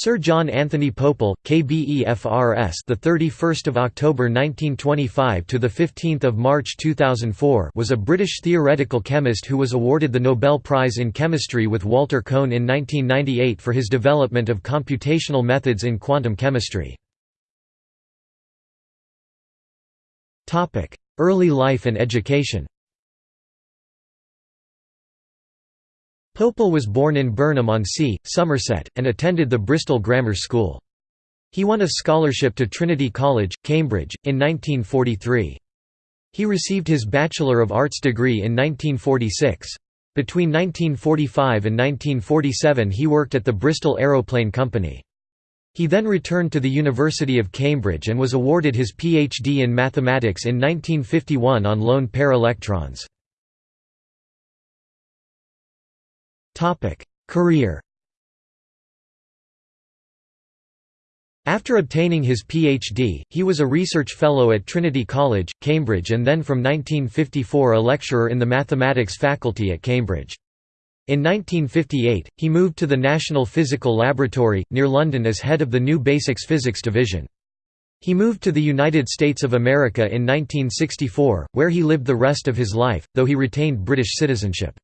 Sir John Anthony Pople, KBEFRS, the 31st of October 1925 to the 15th of March 2004, was a British theoretical chemist who was awarded the Nobel Prize in Chemistry with Walter Kohn in 1998 for his development of computational methods in quantum chemistry. Topic: Early life and education. Pople was born in Burnham-on-Sea, Somerset, and attended the Bristol Grammar School. He won a scholarship to Trinity College, Cambridge, in 1943. He received his Bachelor of Arts degree in 1946. Between 1945 and 1947 he worked at the Bristol Aeroplane Company. He then returned to the University of Cambridge and was awarded his PhD in mathematics in 1951 on lone pair electrons. Career After obtaining his PhD, he was a research fellow at Trinity College, Cambridge and then from 1954 a lecturer in the mathematics faculty at Cambridge. In 1958, he moved to the National Physical Laboratory, near London as head of the new Basics Physics Division. He moved to the United States of America in 1964, where he lived the rest of his life, though he retained British citizenship.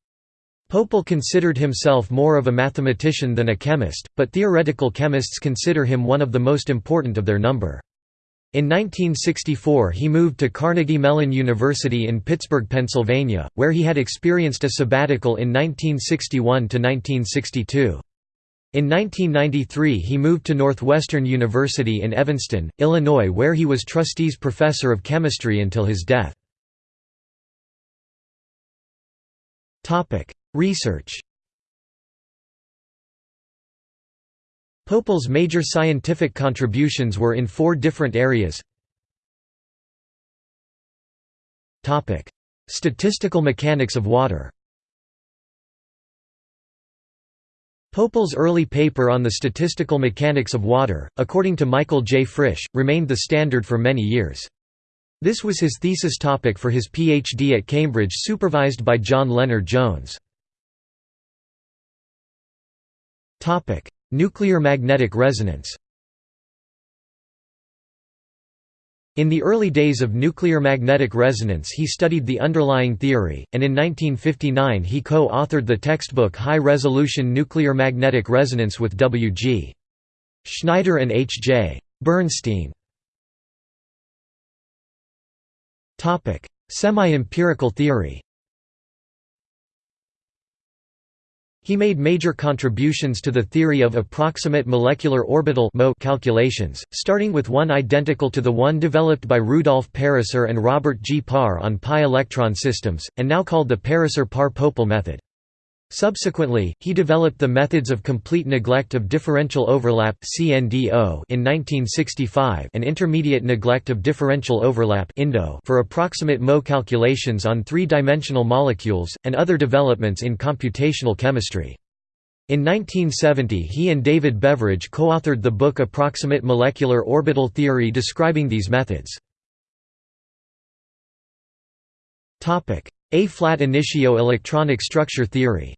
Pople considered himself more of a mathematician than a chemist, but theoretical chemists consider him one of the most important of their number. In 1964 he moved to Carnegie Mellon University in Pittsburgh, Pennsylvania, where he had experienced a sabbatical in 1961–1962. In 1993 he moved to Northwestern University in Evanston, Illinois where he was trustees professor of chemistry until his death. Research Pople's major scientific contributions were in four different areas Statistical mechanics of water Pople's early paper on the statistical mechanics of water, according to Michael J. Frisch, remained the standard for many years. This was his thesis topic for his PhD at Cambridge supervised by John Lennard Jones. Nuclear magnetic resonance In the early days of nuclear magnetic resonance he studied the underlying theory, and in 1959 he co-authored the textbook High-Resolution Nuclear Magnetic Resonance with W. G. Schneider and H. J. Bernstein. Semi-empirical theory He made major contributions to the theory of approximate molecular orbital calculations, starting with one identical to the one developed by Rudolf Pariser and Robert G. Parr on pi electron systems, and now called the Pariser-Parr-Pople method. Subsequently, he developed the methods of complete neglect of differential overlap in 1965 and intermediate neglect of differential overlap for approximate Mo calculations on three-dimensional molecules, and other developments in computational chemistry. In 1970 he and David Beveridge co-authored the book Approximate Molecular Orbital Theory describing these methods. Ab initio electronic structure theory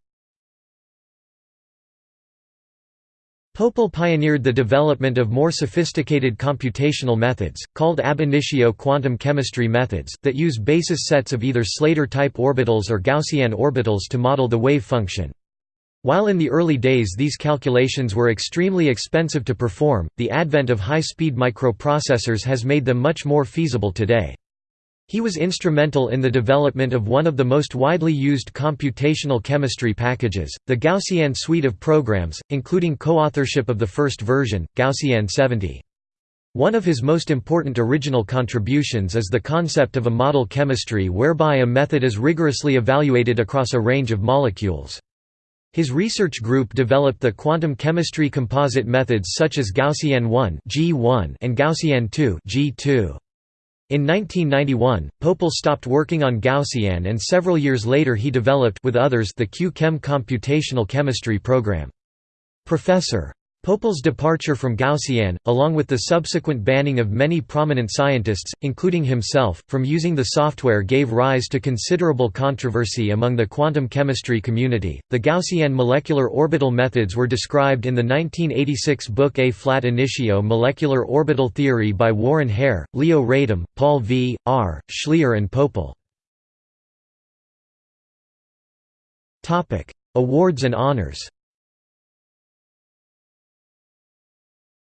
Pople pioneered the development of more sophisticated computational methods, called ab initio quantum chemistry methods, that use basis sets of either Slater-type orbitals or Gaussian orbitals to model the wave function. While in the early days these calculations were extremely expensive to perform, the advent of high-speed microprocessors has made them much more feasible today. He was instrumental in the development of one of the most widely used computational chemistry packages, the Gaussian suite of programs, including co-authorship of the first version, Gaussian 70. One of his most important original contributions is the concept of a model chemistry whereby a method is rigorously evaluated across a range of molecules. His research group developed the quantum chemistry composite methods such as Gaussian 1 G1, and Gaussian 2 in 1991, Pople stopped working on Gaussian and several years later he developed with others the Q-Chem computational chemistry program. Professor. Pople's departure from Gaussian, along with the subsequent banning of many prominent scientists, including himself, from using the software gave rise to considerable controversy among the quantum chemistry community. The Gaussian molecular orbital methods were described in the 1986 book Ab Initio Molecular Orbital Theory by Warren Hehre, Leo Radom, Paul V. R., Schleyer and Pople. Awards and honors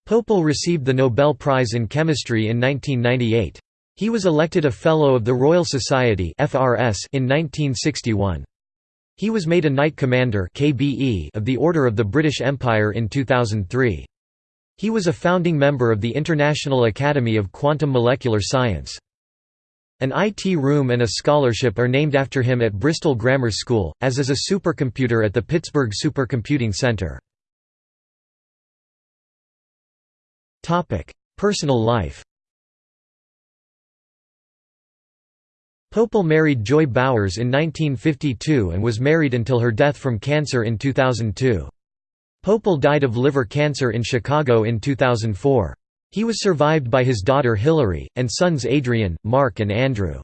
Pople received the Nobel Prize in Chemistry in 1998. He was elected a Fellow of the Royal Society in 1961. He was made a Knight Commander of the Order of the British Empire in 2003. He was a founding member of the International Academy of Quantum Molecular Science. An IT room and a scholarship are named after him at Bristol Grammar School, as is a supercomputer at the Pittsburgh Supercomputing Center. Personal life Pople married Joy Bowers in 1952 and was married until her death from cancer in 2002. Pople died of liver cancer in Chicago in 2004. He was survived by his daughter Hilary, and sons Adrian, Mark and Andrew.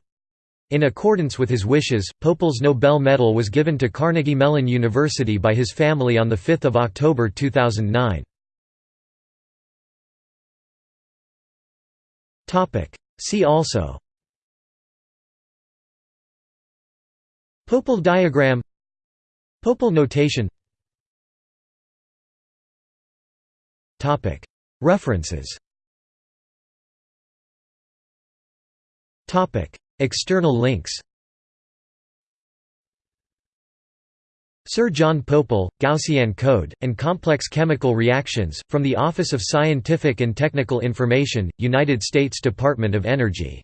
In accordance with his wishes, Pople's Nobel Medal was given to Carnegie Mellon University by his family on 5 October 2009. See also. Pople diagram. Pople notation. References. External links Sir John Pople, Gaussian Code, and Complex Chemical Reactions, from the Office of Scientific and Technical Information, United States Department of Energy